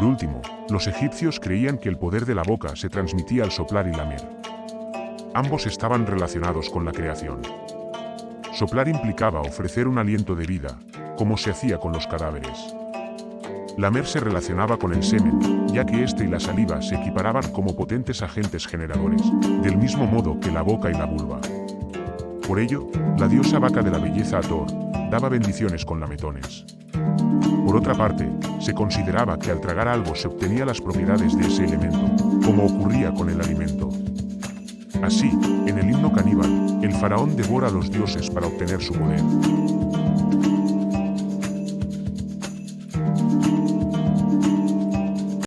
Por último, los egipcios creían que el poder de la boca se transmitía al soplar y lamer. Ambos estaban relacionados con la creación. Soplar implicaba ofrecer un aliento de vida, como se hacía con los cadáveres. Lamer se relacionaba con el semen, ya que éste y la saliva se equiparaban como potentes agentes generadores, del mismo modo que la boca y la vulva. Por ello, la diosa vaca de la belleza Ator, daba bendiciones con lametones. Por otra parte, se consideraba que al tragar algo se obtenía las propiedades de ese elemento, como ocurría con el alimento. Así, en el himno caníbal, el faraón devora a los dioses para obtener su poder.